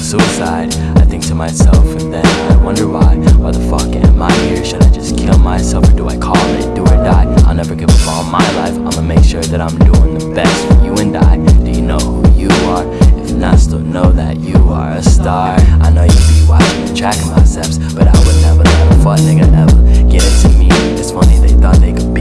suicide? I think to myself and then I wonder why Why the fuck am I here? Should I just kill myself or do I call it do or die? I'll never give up on my life I'ma make sure that I'm doing the best for you and I Do you know who you are? If not, still know that you are a star I know you be watching and tracking my steps But I would never let a fuck nigga ever get into me It's funny they thought they could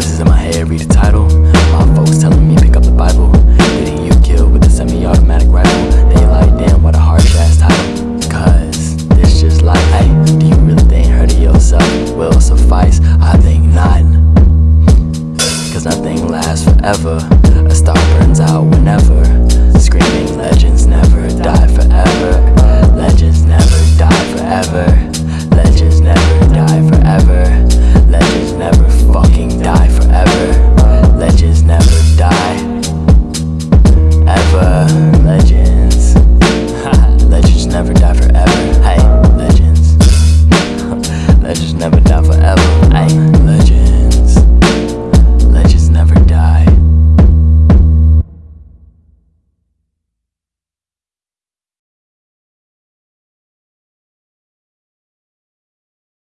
Voices in my head read the title. My folks telling me pick up the Bible. Getting you killed with a semi-automatic rifle. They like, damn, what a harsh-ass title. Cause this just like, hey Do you really think hurting yourself? Will suffice? I think not. Cause nothing lasts forever. A star burns out whenever. Screaming legends never die